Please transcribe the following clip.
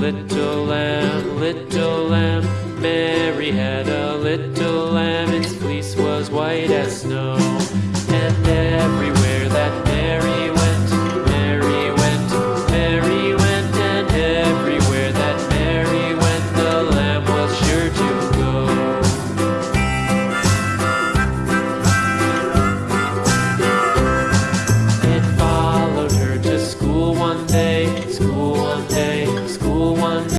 little lamb, little lamb. Mary had a little lamb, its fleece was white as snow. And everywhere that Mary went, Mary went, Mary went, and everywhere that Mary went, the lamb was sure to go. It followed her to school one day, school one day.